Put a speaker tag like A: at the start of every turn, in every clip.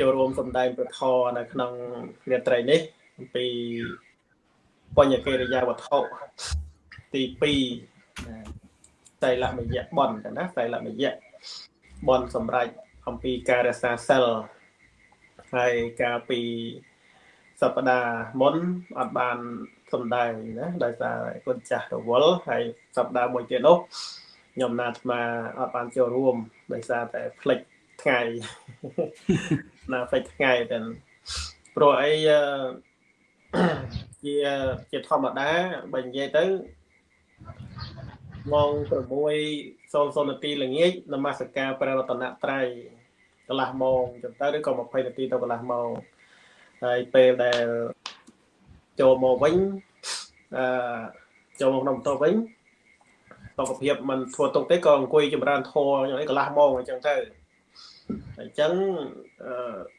A: ចូលរួមសម្ដែងប្រធរនៅក្នុងរាត្រីនេះអំពីបញ្ញកិរិយាវត្ថុទី2តៃលមយៈបនណាតៃលមយៈបនសម្រាប់អំពីការរក្សាសិលហើយកាលពីសប្តាហ៍មុនអត់បានសំដែងណាដោយសារគុណចាស់រវល់ហើយសប្តាហ៍មួយទៀតនោះខ្ញុំណាត់ស្មាអត់បានចូលរួមដោយសារតែផ្លិច ថ្ងៃណាផ្លិចថ្ងៃតែព្រោះអីជាជាធម្មតាបើនិយាយទៅម៉ោង6:00នាទីល្ងាចនមស្ការព្រះរតនត្រ័យកន្លះម៉ោងចឹងទៅឬក៏20នាទីទៅកន្លះម៉ោងហើយពេលដែលចូលមកវិញអឺចូលមកក្នុងបន្ទប់វិញសុខភាពมันធ្វើទុកទេក៏អង្គុយចម្រើនធរយ៉ាងនេះកន្លះម៉ោងអញ្ចឹងទៅ អញ្ចឹង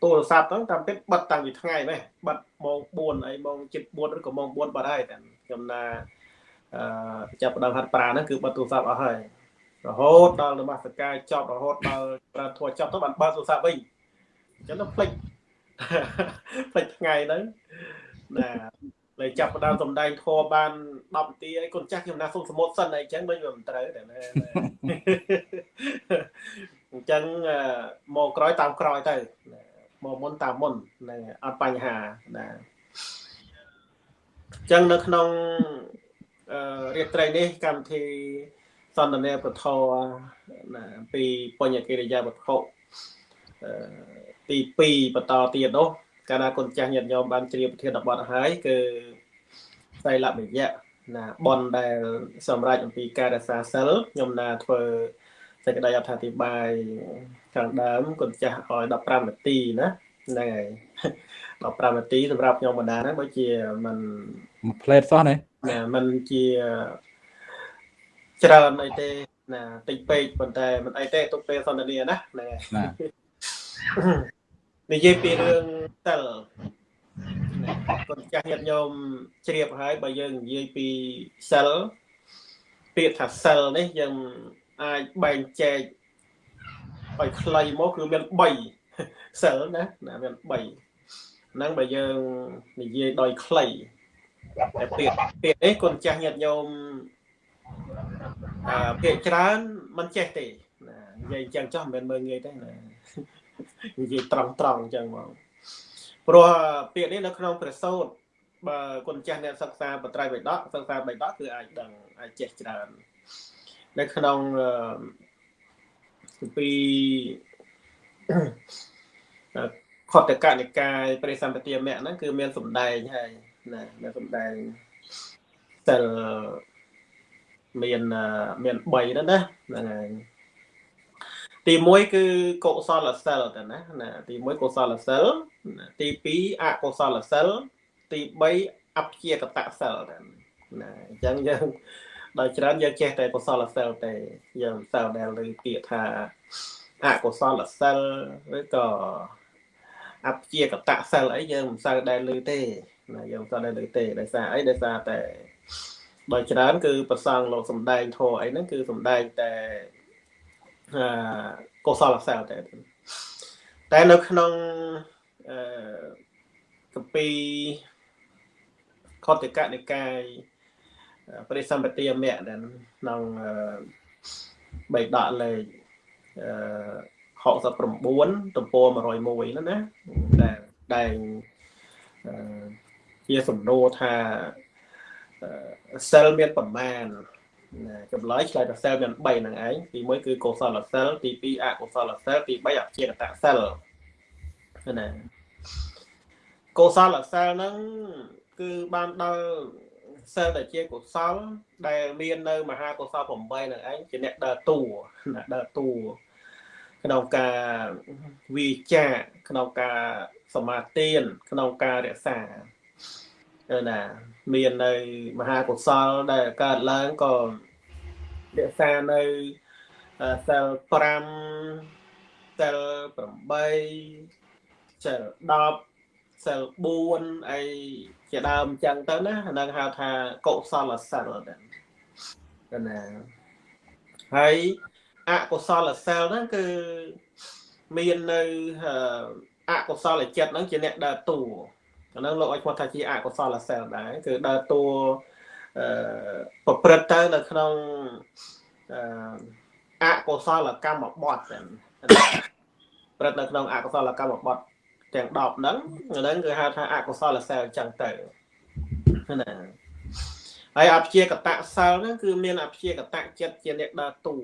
A: ទូរស័ព្ទហ្នឹងតាមពិតបិទតាំងពីថ្ងៃនេះបិទម៉ោង4អីម៉ោង7:04ឬក៏ម៉ោង4បាត់ហើយតែខ្ញុំណាអឺចាប់ដើមហាត់ប្រាហ្នឹងគឺបិទទូរស័ព្ទអស់ហើយរហូតដល់នមស្ការចប់រហូតដល់ប្រាធัวចប់ទៅបានបើកទូរស័ព្ទវិញអញ្ចឹងទៅភ្លេចភ្លេចថ្ងៃហ្នឹងណាលើចាប់ដើមសំដែងធัวបាន10នាទីអីកូនចាស់ខ្ញុំណាសុំសមុទ្រសិនអីចឹងដូចវាមិនត្រូវតែ អញ្ចឹងមកក្រោយតាមក្រោយទៅមកមុនតាមមុនហ្នឹងអត់បញ្ហាណាអញ្ចឹងនៅក្នុងរាត្រីនេះកម្មវិធីសន្ទនាពធណាពីបញ្ញកិរិយាវត្ថុទី2បន្តទៀតនោះកាលណាគុណចាស់ញាតិញោមបានជ្រាបប្រធានបទហើយគឺសៃលបយៈណាបនដែល សម្រាប់អំពីការរក្សាសិលខ្ញុំណាធ្វើ សេចក្តីអត្ថាធិប្បាយខាងដើមគុណចាស់ឲ្យ15នាទីណាហ្នឹងហើយ15នាទីសម្រាប់ខ្ញុំបណ្ដាហ្នឹងដូចជាมัน
B: មួយផ្លេតសោះណា
A: ណាมันជាច្រើនអីទេណាតិចពេកប៉ុន្តែមិនអីទេទុកពេលសន្ទនាណាហ្នឹងហើយនិយាយពីរឿងសិលកូនចាស់ញាតិញោមជ្រាបហើយបើយើងនិយាយពីសិលពាក្យថាសិលនេះយើង អាចបែងចែកឲ្យខ្លីមកគឺមាន3សិលណាណាមាន3ហ្នឹងបើយើងនិយាយដោយខ្លីតែពាក្យពាក្យនេះកូនចាស់ញាតិញោមអឺពាក្យច្រើនមិនចេះទេណានិយាយអញ្ចឹងចោះមិនមែនមើលងាយទេណានិយាយត្រង់ត្រង់អញ្ចឹងមកព្រោះពាក្យនេះនៅក្នុងព្រះសូត្របើគុណចាស់អ្នកសិក្សាបត្រៃបិដកសិក្សាបិដកគឺអាចដឹងអាចចេះច្រើន នៅក្នុងពីខតកនិកាយព្រះសម្បទាមៈហ្នឹងគឺមានសម្ដែងហើយណាមានសម្ដែងសិលមានមាន3ហ្នឹងណាហ្នឹងហើយទី1គឺកុសលសិលទៅណាណាទី1កុសលសិលទី2អកុសលសិលទី3អព្យាកតសិលទៅណាអញ្ចឹងយើង ដោយច្រើនយើងចេះតែកុសលសិលទេយើងសិលដែលលើពាក្យថាអកុសលសិលឬក៏អព្យាកតសិលអីយើងមិនសូវដែលលើទេណាយើងមិនសូវដែលលើទេដោយសារអីដោយសារតែដោយច្រើនគឺប្រសងលោកសំដែងធរអីហ្នឹងគឺសំដែងតែកុសលសិលតែតែនៅក្នុងអឺកពីខតកនិកាយ បរិសម្បទាមៈដែលក្នុងបៃដកលេខអឺ69ទំព័រ101ហ្នឹងណាដែលដែលជាសំណួរថាសិលមានប្រមាណចម្លើយឆ្លើយទៅសិលមាន3ហ្នឹងឯងទី1គឺកុសលសិលទី2អកុសលសិលទី3អព្យាកតសិលណាកុសលសិលហ្នឹងគឺបានដល់ សិលដែលជាកុសល ដែលមាននៅ មហាកុសល8ហ្នឹងឯងជាអ្នកដើរតួណាដើរតួក្នុងការវិចាក្នុងការសមាទានក្នុងការរក្សាណាមាននៅមហាកុសលដែលកើតឡើងក៏រក្សានៅសិល5សិល8សិល10សិល4អី ជាដើមចឹងទៅណាហ្នឹងហៅថាកុសលសិលដែរណាហើយអកុសលសិលហ្នឹងគឺមាននៅអអកុសលចិត្តហ្នឹងជាអ្នកដើរតួអាហ្នឹងលោកឲ្យគាត់ថាជាអកុសលសិលដែរគឺដើរតួអឺប្រព្រឹត្តទៅនៅក្នុងអអកុសលកម្មបត្តិហ្នឹងព្រឹត្តនៅក្នុងអកុសលកម្មបត្តិ ទាំង10ហ្នឹងហ្នឹងគឺហៅថាអកុសលសិលអញ្ចឹងទៅណាហើយអព្យាកតៈសិលហ្នឹងគឺមានអព្យាកតៈចិត្តជាអ្នកដើរតួ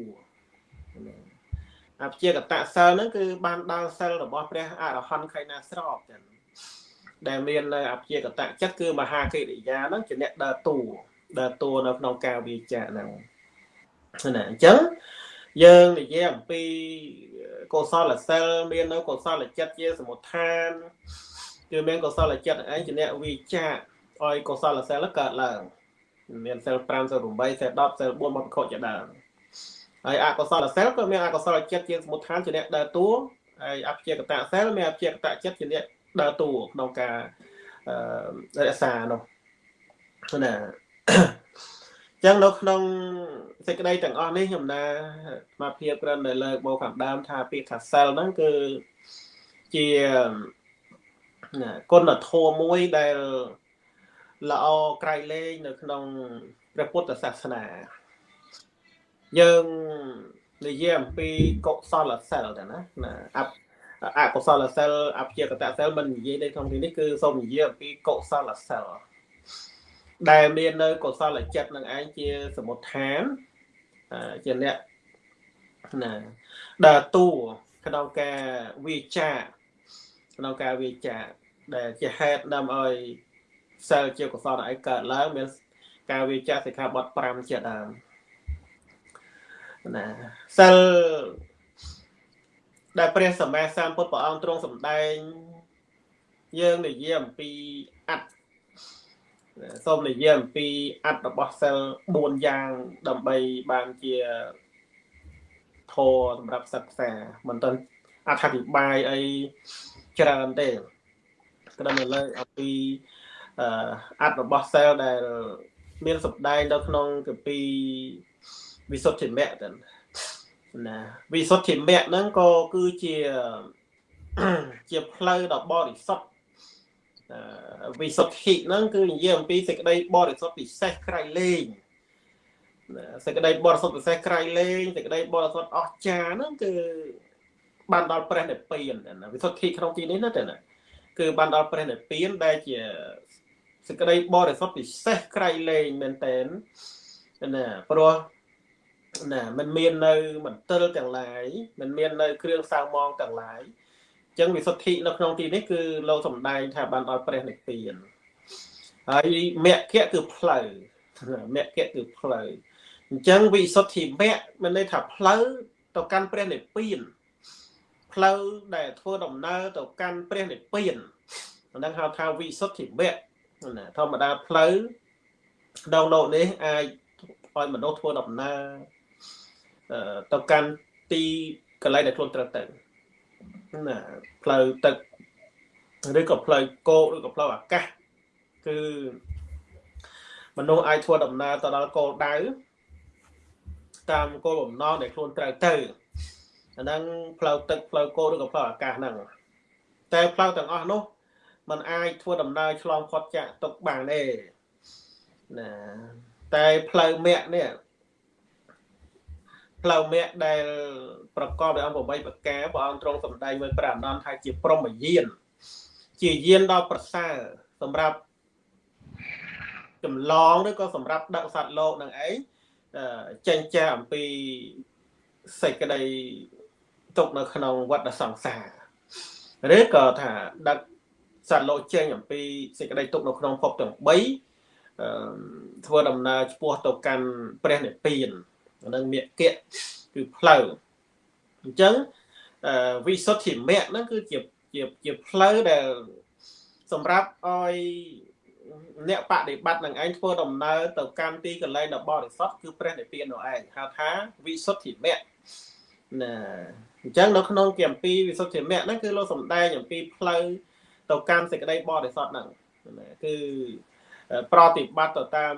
A: អព្យាកតៈសិលហ្នឹងគឺបានដល់សិលរបស់ព្រះអរហន្តខៃណាស្របចឹងដែលមាននៅអព្យាកតៈចិត្តគឺមហាកិរិយាហ្នឹងជាអ្នកដើរតួដើរតួនៅក្នុងការវិចារហ្នឹងណាអញ្ចឹង យើងនិយាយអំពីកុសលសិលមាននៅកុសលចិត្តជាសមុទ្ឋានគឺមានកុសលចិត្តឯងជាអ្នកវិចារឲ្យកុសលសិលកើតឡើងមានសិល5សិល8សិល10សិល4មកប្រកបជាដើមហើយអកុសលសិលក៏មានអកុសលចិត្តជាសមុទ្ឋានជាអ្នកដើរតួហើយអព្យាកតៈសិលមានអព្យាកតៈចិត្តជាអ្នកដើរតួក្នុងការរក្សានោះណា ចឹងនៅក្នុងសេចក្តីទាំងអស់នេះខ្ញុំណាមកភាពក្រិនដែលលើកមកខាងដើមថាពាក្យថាសិលហ្នឹងគឺជាគុណធម៌មួយដែលល្អក្រៃលែងនៅក្នុងព្រះពុទ្ធសាសនាយើងនិយាយអំពីកុសលសិលទៅណាណាអបអកុសលសិលអព្យាកតសិលមិននិយាយនៅក្នុងទីនេះគឺសូមនិយាយអំពីកុសលសិល ដែលមាននៅកុសលចិត្តនឹងឯងជាសមុទ្ឋានជាអ្នកណាដើរតួក្នុងការវិចារក្នុងការវិចារដែលជាហេតុនាំឲ្យសិលជាកុសលឯងកើតឡើងមានការវិចារសិក្ខាបទ5ជាដើមណាសិលដែលព្រះសម្មាសម្ពុទ្ធព្រះអង្គទ្រង់សម្ដែង យើងនិយាយអំពីអត្ត សូមនិយាយអំពីអត្តរបស់សិល4យ៉ាង ដើម្បីបានជាធរសម្រាប់សិក្សាមិនទាន់អត្ថាធិប្បាយអីច្រើនទេក្តាំលើអំពីអត្តរបស់សិលដែល មានសម្ដែងនៅក្នុងគម្ពីរវិសុទ្ធិមគ្គទៅណាវិសុទ្ធិមគ្គហ្នឹងក៏គឺជាជាផ្លូវដ៏បរិសុទ្ធ វិសុទ្ធិហ្នឹងគឺនិយាយអំពីសេចក្តីបរិសុទ្ធពិសេសក្រៃលែងសេចក្តីបរិសុទ្ធពិសេសក្រៃលែងសេចក្តីបរិសុទ្ធអស្ចារ្យហ្នឹងគឺបានដល់ព្រះនិព្វានណាវិសុទ្ធិក្នុងទីនេះណាតែណាគឺបានដល់ព្រះនិព្វានដែលជាសេចក្តីបរិសុទ្ធពិសេសក្រៃលែងមែនតែនណាព្រោះណាมันមាននៅមន្ទិលទាំងឡាយมันមាននៅគ្រឿងសៅមងទាំងឡាយអញ្ ចឹងវិសុទ្ធិនៅក្នុងទីនេះគឺលោកសំដែងថាបានដល់ព្រះនិព្វានហើយមគ្គគឺផ្លូវមគ្គគឺផ្លូវអញ្ចឹងវិសុទ្ធិមគ្គមានន័យថាផ្លូវទៅកាន់ព្រះនិព្វានផ្លូវដែលធ្វើដំណើរទៅកាន់ព្រះនិព្វានហ្នឹងហៅថាវិសុទ្ធិមគ្គណាធម្មតាផ្លូវក្នុងលោកនេះអាចឲ្យមនុស្សធ្វើដំណើរទៅកាន់ទីកន្លែងដែលខ្លួនត្រូវទៅ ណាផ្លូវទឹកឬក៏ផ្លូវគោកឬក៏ផ្លូវអាកាសគឺមនុស្សអាចធ្វើដំណើរទៅដល់គោលដៅតាមគោលបំណងដែលខ្លួនត្រូវទៅអាហ្នឹងផ្លូវទឹកផ្លូវគោឬក៏ផ្លូវអាកាសហ្នឹងតែផ្លូវទាំងអស់នោះมันអាចធ្វើដំណើរឆ្លងផុតចាក់ទុកបានទេណាតែផ្លូវមគ្គនេះ ផ្លូវមគ្គដែលប្រកបដោយអង្គ8ប្រការព្រះអង្គទ្រង់សម្ដែងមួយព្រះអនន្តថាជាព្រមយានជាយានដ៏ប្រសើរសម្រាប់ចម្លងឬក៏សម្រាប់ដឹកសត្វលោកនឹងឯងចេញចាអំពីសេចក្តីទុកនៅក្នុងវដ្តសង្សារឬក៏ថាដឹកសត្វលោកចេញអំពីសេចក្តីទុកនៅក្នុងភពទាំង3ធ្វើដំណើរឆ្ពោះទៅកាន់ព្រះនិព្វាន នឹងមគ្គគឺផ្លូវអញ្ចឹងវិសុទ្ធិមគ្គហ្នឹងគឺជាជាជាផ្លូវដែលសម្រាប់ឲ្យអ្នកបដិបត្តិនឹងឯងធ្វើដំណើរទៅកាន់ទីកន្លែងដ៏បរិសុទ្ធគឺព្រះនិព្វាននោះឯងហៅថាវិសុទ្ធិមគ្គណាអញ្ចឹងនៅក្នុងគម្ពីរវិសុទ្ធិមគ្គហ្នឹងគឺលោកសំដែងអំពីផ្លូវទៅកាន់សេចក្តីបរិសុទ្ធហ្នឹងគឺប្រតិបត្តិទៅតាម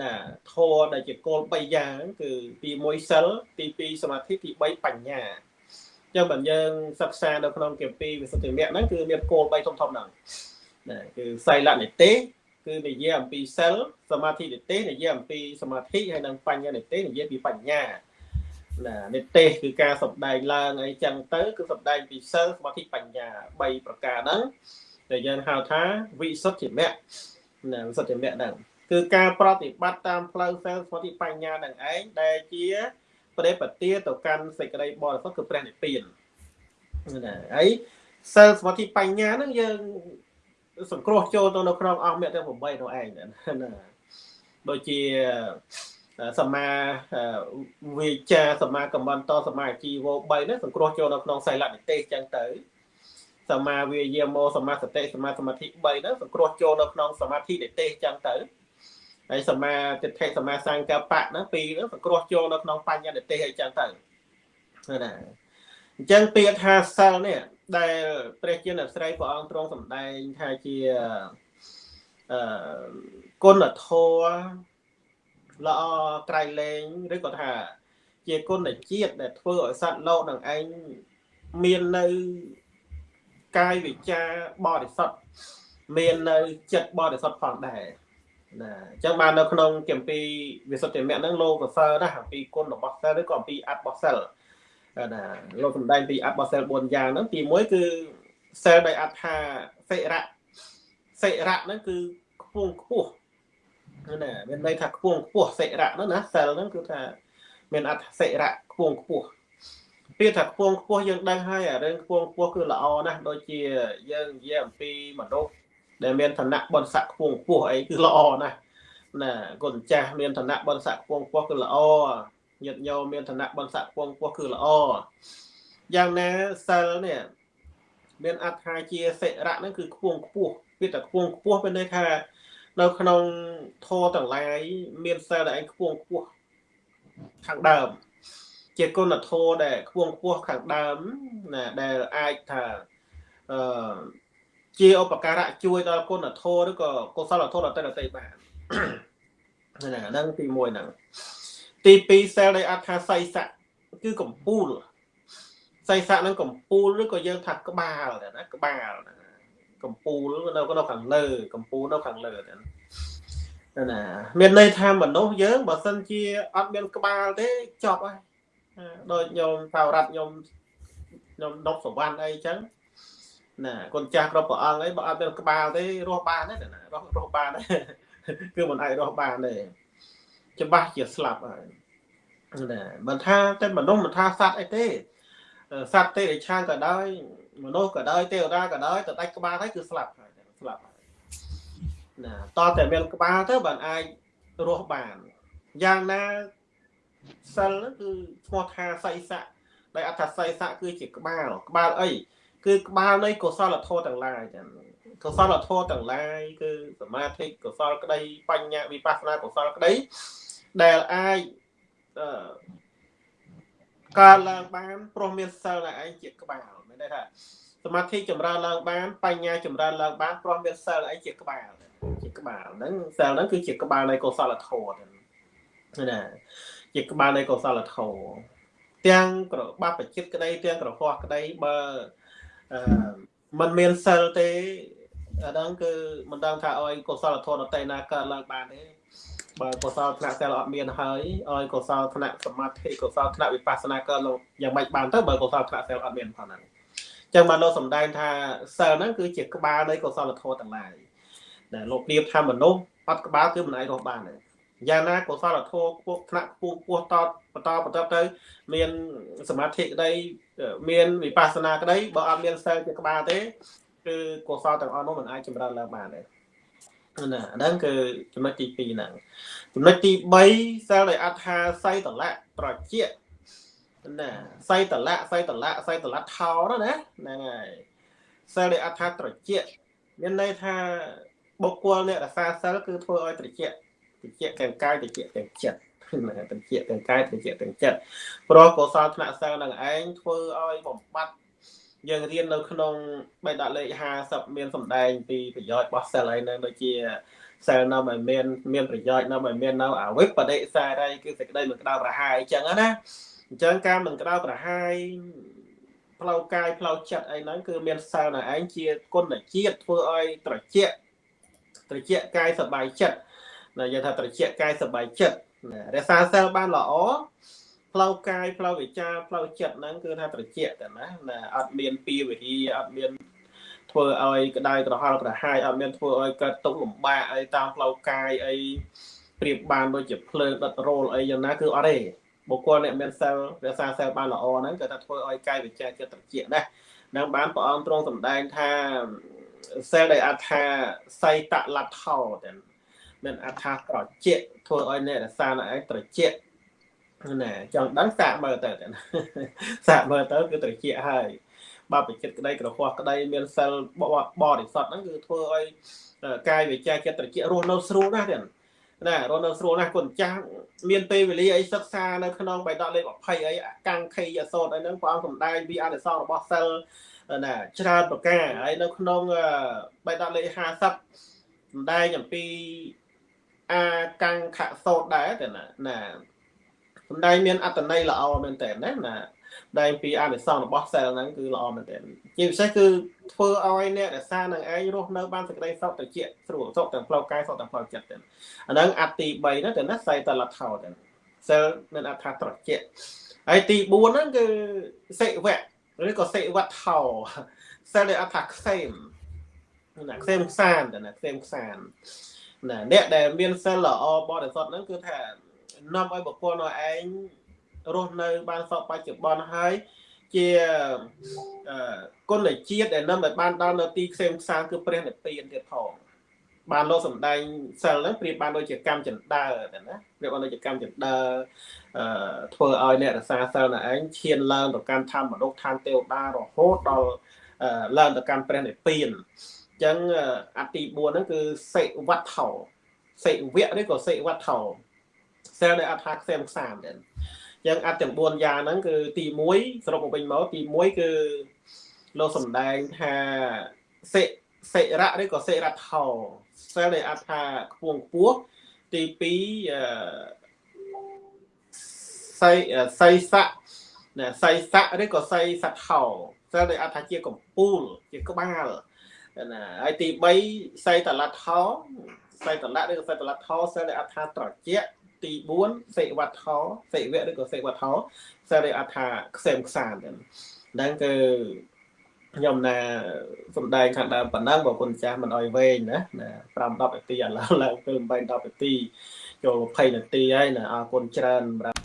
A: ណាធម៌ដែលជាគោល3យ៉ាង គឺទី1សិលទី2សមាធិទី3បញ្ញាចឹងបើយើងសិក្សានៅក្នុងគម្ពីរវិសុទ្ធិមគ្គហ្នឹងគឺមានគោល3ធំធំហ្នឹងណាគឺសីលនិទេសគឺនិយាយអំពីសិលសមាធិនិទេសនិយាយអំពីសមាធិហើយនិងបញ្ញានិទេសនិយាយពីបញ្ញាណានិទេសគឺការសំដែងឡើងអីចឹងទៅ គឺសំដែងពីសិលសមាធិបញ្ញា3ប្រការហ្នឹងដែលយើងហៅថាវិសុទ្ធិមគ្គណាវិសុទ្ធិមគ្គហ្នឹង គឺការប្រតិបត្តិតាមផ្លូវសិលសមាធិបញ្ញានឹងឯងដែលជាប្រេបទាទៅកាន់សេចក្តីបរិសុទ្ធគឺព្រះនិព្វានណាហើយសិលសមាធិបញ្ញាហ្នឹងយើងសង្គ្រោះចូលទៅនៅក្នុងអង្គមេទាំង8នោះឯងណាដូចជាសមាវិចាសមាកម្មន្តសមាជីវោ3នេះសង្គ្រោះចូលនៅក្នុងសៃលនិទេសចឹងទៅសមាវិយាមោសមាសតិសមាសមាធិ3ហ្នឹងសង្គ្រោះចូលនៅក្នុងសមាធិនិទេសចឹងទៅ ហើយសមាទិដ្ឋិសមាសង្កបៈហ្នឹងពីរហ្នឹងសង្គ្រោះចូលនៅក្នុងបញ្ញនិទេសអីចឹងទៅណាអញ្ចឹងពាក្យថាសិលនេះដែលព្រះជាអ្នកស្រីព្រះអង្គទ្រង់សម្ដែងថាជាអឺគុណធម៌ល្អក្រៃលែងឬក៏ថា ជាគុណជាតិដែលធ្វើឲ្យសត្វលោកនឹងឯងមាននៅកាយវិចារបរិសុទ្ធមាននៅចិត្តបរិសុទ្ធផងដែរ ណាអញ្ចឹងបាននៅក្នុងគម្ពីរវិសុទ្ធិមគ្គហ្នឹងលោកសរសើរណាស់អំពីគុណរបស់សិលឬក៏អំពីអត្តរបស់សិលណាលោកសំដែងពីអត្តរបស់សិល4យ៉ាងហ្នឹងទី1គឺសិលដែលអត្ថាសិរៈសិរៈហ្នឹងគឺខ្ពង់ខ្ពស់ណាមានន័យថាខ្ពង់ខ្ពស់សិរៈហ្នឹងណាសិលហ្នឹងគឺថាមានអត្ថសិរៈខ្ពង់ខ្ពស់ពាក្យថាខ្ពង់ខ្ពស់យើងដឹងហើយអារឿងខ្ពង់ខ្ពស់គឺល្អណាស់ដូចជាយើងនិយាយអំពីមនុស្ស ដែលមានឋានៈបុណ្យស័ក្តិខ្ពង់ខ្ពស់អីគឺល្អណាស់ណាគុណចាស់មានឋានៈបុណ្យស័ក្តិខ្ពង់ខ្ពស់គឺល្អញាតិញោមមានឋានៈបុណ្យស័ក្តិខ្ពង់ខ្ពស់គឺល្អយ៉ាងណាសិលនេះមានអត្ថាជាសិរៈហ្នឹងគឺខ្ពង់ខ្ពស់ពាក្យថាខ្ពង់ខ្ពស់មានន័យថានៅក្នុងធម៌ទាំងឡាយមានសិលដែលឯងខ្ពង់ខ្ពស់ខាងដើម ជាគុណធម៌ដែលខ្ពង់ខ្ពស់ខាងដើមណាដែលអាចថាអឺ ជាឧបការៈជួយដល់គុណធម៌ឬក៏កុសលធម៌ដតេដតេបានណាហ្នឹងទី1ហ្នឹងទី2សែលដែលអត្ថាសៃស័កគឺកំពូលសៃស័កហ្នឹងកំពូលឬក៏យើងថាក្បាលណាក្បាលណាកំពូលនៅនៅខាងលើកំពូលនៅខាងលើណាមានន័យថាមនុស្សយើងបើសិនជាអត់មានក្បាលទេចប់ហើយដូចញោមថារ៉ាត់ញោមញោមដប់សវណ្ណអីចឹង ណាកូនចាស់គ្រប់ព្រះអង្គអីបើអត់មានក្បាលទេរស់បានទេណារស់រស់បានទេគឺមិនអាចរស់បានទេច្បាស់ជាស្លាប់ហើយណាមិនថាតែមនុស្សមិនថាសត្វអីទេសត្វទេឆាងក៏ដោយមនុស្សក៏ដោយទេវតាក៏ដោយទៅដាច់ក្បាលហើយគឺស្លាប់ហើយស្លាប់ហើយណាតើតែមានក្បាលទៅបានអាចរស់បានយ៉ាងណាសិលគឺឈ្មោះថាសៃស័កដែលអត្ថសៃស័កគឺជាក្បាលក្បាលអី គឺក្បាលនៃកុសលធម៌ទាំងឡាយចឹងកុសលធម៌ទាំងឡាយគឺសមាធិកុសលក្តីបញ្ញាវិបស្សនាកុសលក្តីដែលអាចអឺកើតឡើងបានព្រោះមានសិលតែឯងជាក្បាលមានន័យថាសមាធិចម្រើនឡើងបានបញ្ញាចម្រើនឡើងបានព្រោះមានសិលឯងជាក្បាលជាក្បាលហ្នឹងសិលហ្នឹងគឺជាក្បាលនៃកុសលធម៌ណាជាក្បាលនៃកុសលធម៌ទាំងក្របបចិត្តក្តីទាំងក្រហោះក្តីបើអឺ มันមានសិលទេអាហ្នឹងគឺមិនដឹងថាឲ្យកុសលធម៌ដតេណាកើតឡើងបានទេបើកុសលថ្នាក់សិលអត់មានហើយឲ្យកុសលថ្នាក់សមាធិកុសលថ្នាក់វិបស្សនាកើតឡើងយ៉ាងម៉េចបានទៅបើកុសលថ្នាក់សិលអត់មានផងហ្នឹងចឹងបានលោកសំដែងថាសិលហ្នឹងគឺជាក្បាលនៃកុសលធម៌ទាំងឡាយដែលលោកព្រៀបថាមនុស្សអត់ក្បាលគឺមិនអាចរស់បានទេ យ៉ាងណាកុសលធម៌ខ្ពស់ថ្នាក់ខ្ពស់ខ្ពស់តបន្តបន្តទៅ មានសមាធិក្តី មានវិបស្សនាក្តីបើអត់មានសិលជាក្បាលទេគឺកុសលទាំងអស់នោះមិនអាចចម្រើនឡើងបានទេណាហ្នឹងគឺចំណុចទី2ហ្នឹងចំណុចទី3សិលដែលអត្ថាសៃតលៈត្រជាណាសៃតលៈសៃតលៈសៃតលៈថោណាហ្នឹងហើយសិលដែលអត្ថាត្រជាមានន័យថាបុគ្គលអ្នករសាសិលគឺធ្វើឲ្យត្រជា ត្រជាទាំងកាយត្រជាទាំងចិត្តណាត្រជាទាំងកាយត្រជាទាំងចិត្តព្រោះកុសលថ្នាក់សិលនឹងឯងធ្វើឲ្យបំបត្តិយើងរៀននៅក្នុងបេដកលេខ50មានសម្ដែងពីប្រយោជន៍របស់សិលហើយនៅដូចជាសិលនៅមិនមានមានប្រយោជន៍នៅមិនមាននៅអវិបដិសារីគឺសេចក្តីមិនក្តៅប្រហាយអញ្ចឹងណាអញ្ចឹងការមិនក្តៅប្រហាយ ផ្លូវកាយផ្លូវចិត្តអីហ្នឹងគឺមានសែលនៅឯងជាគុណជាតិធ្វើឲ្យត្រជាក់ត្រជាក់កាយសบายចិត្ត ណាយើងថាត្រជាក់កាយសบายចិត្តណារក្សាសែលបានល្អផ្លូវកាយផ្លូវវិចារផ្លូវចិត្តហ្នឹងគឺថាត្រជាក់តែណាណាអត់មានពីវិរិយអត់មានធ្វើឲ្យក្តៅក្រហល់ក្រហាយអត់មានធ្វើឲ្យកើតទុកលំបាកអីតាមផ្លូវកាយអីប្រៀបបានដូចជាភ្លើងដុតរោលអីយ៉ាងណាគឺអត់ទេបុគ្គលអ្នកមានសិលរក្សាសិលបានល្អហ្នឹងគឺថាធ្វើឲ្យកាយវិជាចិត្តត្រជាក់ដែរនឹងបានព្រះអង្គទ្រង់សម្ដែងថាសិលដែលអត្ថាសៃតលថោតែ មានអត្ថាត្រជាក់ធ្វើឲ្យអ្នករក្សានៅឯងត្រជាក់ណាចង់ដឹងសាកមើលទៅសាកមើលទៅគឺត្រជាក់ហើយបបចិត្តក្តីក្រហោះក្តីមានសិលបរិសុទ្ធហ្នឹងគឺធ្វើឲ្យកាយវិជាចិត្តត្រជាក់រស់នៅស្រួលណាស់ទៀតណារស់នៅស្រួលណាស់គុណចាស់មានពេលវេលាអីសិក្សានៅក្នុងបៃតងលេខ20អីកាំងខេយសោតអីហ្នឹងព្រះអង្គសម្ដែងពីអនុសររបស់សិលណាច្រើនប្រការហើយនៅក្នុងបៃតងលេខ50សម្ដែងអំពី អាកាំងខសោតដែរតែណាណាសម្ដែងមានអត្តន័យល្អមែនតើណាណាដែងពីអនិសង្សរបស់សែលហ្នឹងគឺល្អមែនទែនជាពិសេសគឺធ្វើឲ្យអ្នករសានឹងឯងរស់នៅបានសេចក្តីសុខត្រជាក់ស្រួលសុខទាំងផ្លូវកាយសុខទាំងផ្លូវចិត្តទៅអាហ្នឹងអត្តទី3ហ្នឹងទៅណាសៃតលថោទៅសែលមានអត្ថត្រជាក់ហើយទី4ហ្នឹងគឺសិវៈឬក៏សិវៈថោសែលដែលអត្ថខ្សែមណាខ្សែមខ្សានទៅណាខ្សែមខ្សាន ណាអ្នកដែលមានសិលល្អបរិសុទ្ធហ្នឹងគឺថានាំឲ្យបុគ្គលនោះឯងរស់នៅ បានសពបច្ចុប្បន្នហើយជាគុណជាតិដែលនាំឲ្យបានដល់នៅទីខ្សែមខ្សាងគឺព្រះនិព្វានទៀតផងបានលោកសំដែងសិលហ្នឹងប្រៀបបានដូចជាកម្មចិន្តាតែណាប្រៀបបានដូចជាកម្មចិន្តាអឺធ្វើឲ្យអ្នករសាសិលនៅឯងឈានឡើងទៅកាន់ធម្មមនុស្សឋានទេវតារហូតដល់ឡើងទៅកាន់ព្រះនិព្វានអញ្ចឹងអតិ4ហ្នឹងគឺសិវត្តថោសិវៈឬក៏សិវត្តថោសិលដែលអត់ថាខ្សែមខ្សាមដែរចឹងអត្តទាំង4យ៉ាងហ្នឹងគឺទី1សរុបមកវិញមកទី1គឺលោកសំដែងថាសិសិរៈឬក៏សិរថោសិលដែលអត្ថាខ្ពងខ្ពស់ទី2អឺសៃសៃស័កណាសៃស័កឬក៏សៃសថោសិលដែលអត្ថាជាកម្ពូលជាក្បាល ណាហើយទី3សៃតលថោសៃតលៈឬក៏សៃតលថោសិលដែលអត្ថាត្រជាក់ទី4សេវត្ថោសេវៈឬក៏សេវត្ថោសរិអថាខ្សែមខ្សានហ្នឹងគឺខ្ញុំណាសំដែងខាងដើមប៉ុណ្ណឹងបងប្អូនចាស់មិនអោយវែងណាណា5 10នាទីឥឡូវឡើងទៅ8 10នាទីចូល20នាទីហើយណាអរគុណច្រើនសម្រាប់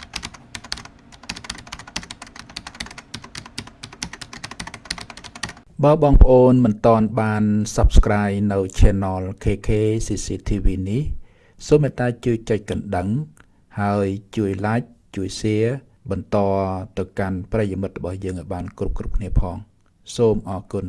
B: បើបងប្អូនមិនតន់បាន Subscribe នៅ Channel KK CCTV នេះសូមមេត្តាជួយចុចកណ្ដឹង ហើយជួយ like ជួយ share បន្តទៅកាន់ប្រិយមិត្តរបស់យើងឲ្យបានគ្រប់គ្រប់គ្នាផង សូមអរគុណ